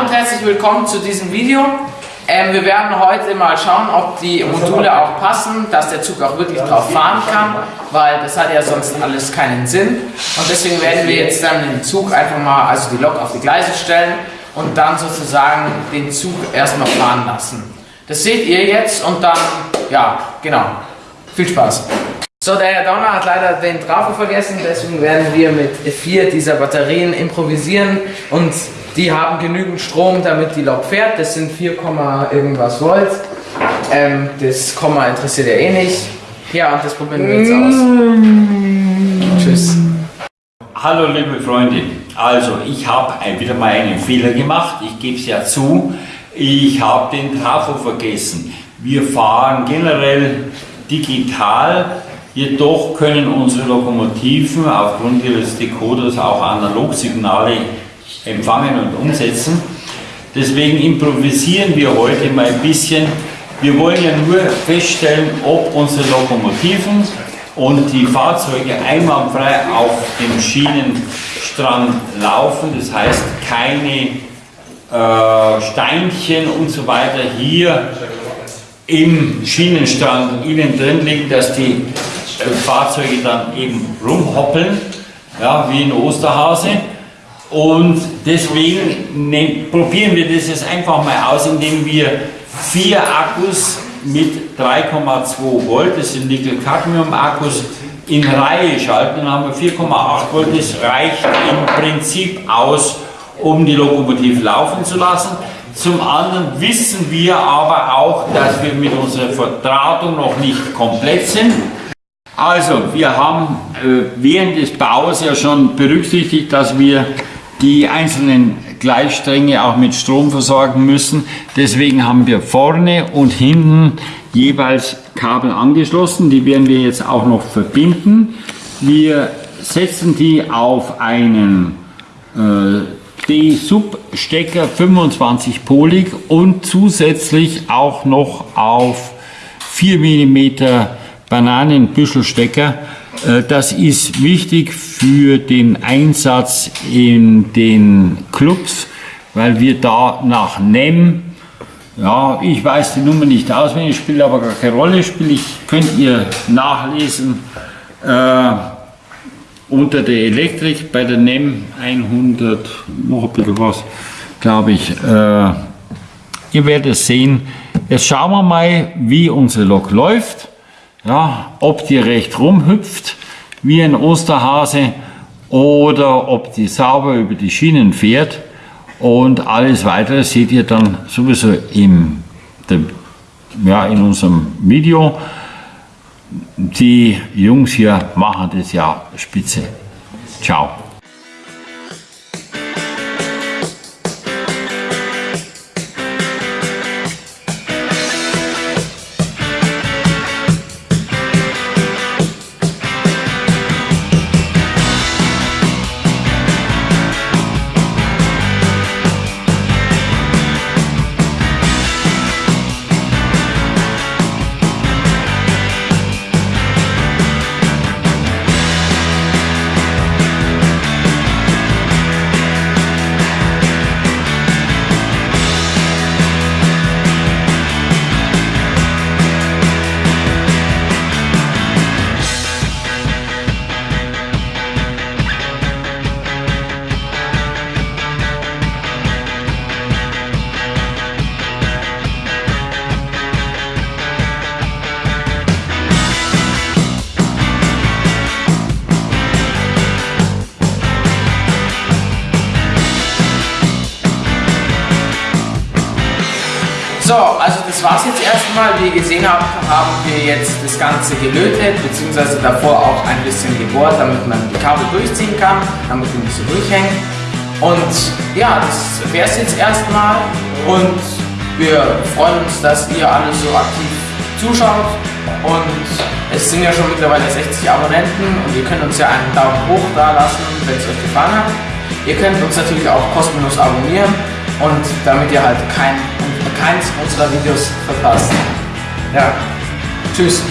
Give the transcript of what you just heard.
und herzlich willkommen zu diesem Video. Ähm, wir werden heute mal schauen, ob die Module auch passen, dass der Zug auch wirklich drauf fahren kann, weil das hat ja sonst alles keinen Sinn. Und deswegen werden wir jetzt dann den Zug einfach mal, also die Lok auf die Gleise stellen und dann sozusagen den Zug erstmal fahren lassen. Das seht ihr jetzt und dann, ja, genau. Viel Spaß. So, der Herr Donner hat leider den Trafo vergessen, deswegen werden wir mit vier dieser Batterien improvisieren und die haben genügend Strom, damit die Lok fährt. Das sind 4, irgendwas Volt. Ähm, das Komma interessiert ja eh nicht. Ja, und das probieren wir jetzt aus. Tschüss. Hallo liebe Freunde, also ich habe wieder mal einen Fehler gemacht, ich gebe es ja zu, ich habe den Trafo vergessen. Wir fahren generell digital Jedoch können unsere Lokomotiven aufgrund ihres Decoders auch Analogsignale empfangen und umsetzen. Deswegen improvisieren wir heute mal ein bisschen. Wir wollen ja nur feststellen, ob unsere Lokomotiven und die Fahrzeuge einwandfrei auf dem Schienenstrang laufen. Das heißt, keine äh, Steinchen und so weiter hier im Schienenstrang innen drin liegen, dass die Fahrzeuge dann eben rumhoppeln, ja, wie ein Osterhase. Und deswegen ne, probieren wir das jetzt einfach mal aus, indem wir vier Akkus mit 3,2 Volt, das sind Nickel-Cadmium-Akkus, in Reihe schalten. Dann haben wir 4,8 Volt, das reicht im Prinzip aus, um die Lokomotive laufen zu lassen. Zum anderen wissen wir aber auch, dass wir mit unserer Verdrahtung noch nicht komplett sind. Also, wir haben äh, während des Baus ja schon berücksichtigt, dass wir die einzelnen Gleisstränge auch mit Strom versorgen müssen. Deswegen haben wir vorne und hinten jeweils Kabel angeschlossen. Die werden wir jetzt auch noch verbinden. Wir setzen die auf einen äh, D-Sub-Stecker 25 polig und zusätzlich auch noch auf 4 mm Bananenbüschelstecker. Äh, das ist wichtig für den Einsatz in den Clubs, weil wir da nach NEM, ja, ich weiß die Nummer nicht auswendig, spielt aber gar keine Rolle, spiele ich, könnt ihr nachlesen äh, unter der Elektrik bei der NEM 100, noch ein bisschen was, glaube ich. Äh, ihr werdet sehen. Jetzt schauen wir mal, wie unsere Lok läuft ja, ob die recht rumhüpft wie ein Osterhase oder ob die sauber über die Schienen fährt und alles weitere seht ihr dann sowieso im, ja, in unserem Video. Die Jungs hier machen das ja spitze. Ciao. So, also das war's jetzt erstmal. Wie ihr gesehen habt, haben wir jetzt das Ganze gelötet, beziehungsweise davor auch ein bisschen gebohrt, damit man die Kabel durchziehen kann, damit die nicht so durchhängen. Und ja, das wäre es jetzt erstmal. Und wir freuen uns, dass ihr alle so aktiv zuschaut. Und es sind ja schon mittlerweile 60 Abonnenten und ihr könnt uns ja einen Daumen hoch da lassen, wenn es euch gefallen hat. Ihr könnt uns natürlich auch kostenlos abonnieren und damit ihr halt kein keins unserer Videos verpasst. Ja, tschüss.